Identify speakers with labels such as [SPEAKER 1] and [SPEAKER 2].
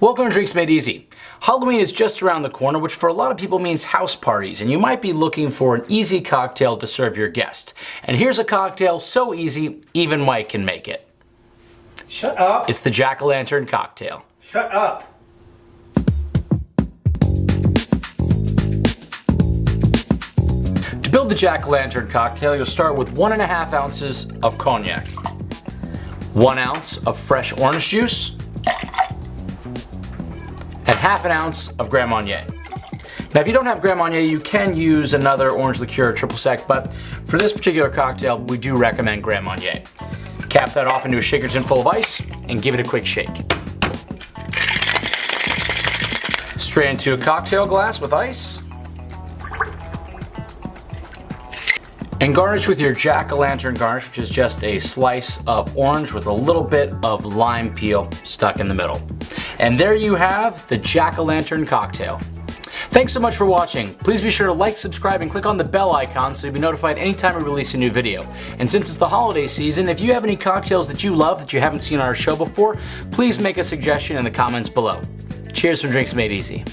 [SPEAKER 1] Welcome to Drinks Made Easy. Halloween is just around the corner, which for a lot of people means house parties, and you might be looking for an easy cocktail to serve your guest. And here's a cocktail so easy, even Mike can make it.
[SPEAKER 2] Shut up.
[SPEAKER 1] It's the Jack-o'-lantern cocktail.
[SPEAKER 2] Shut up.
[SPEAKER 1] To build the Jack-o'-lantern cocktail, you'll start with one and a half ounces of cognac, one ounce of fresh orange juice, and half an ounce of Grand Marnier. Now if you don't have Grand Marnier, you can use another orange liqueur or triple sec, but for this particular cocktail, we do recommend Grand Marnier. Cap that off into a shaker tin full of ice and give it a quick shake. Straight into a cocktail glass with ice. And garnish with your jack-o'-lantern garnish, which is just a slice of orange with a little bit of lime peel stuck in the middle. And there you have the Jack-O-Lantern cocktail. Thanks so much for watching. Please be sure to like, subscribe, and click on the bell icon so you'll be notified anytime we release a new video. And since it's the holiday season, if you have any cocktails that you love that you haven't seen on our show before, please make a suggestion in the comments below. Cheers from Drinks Made Easy.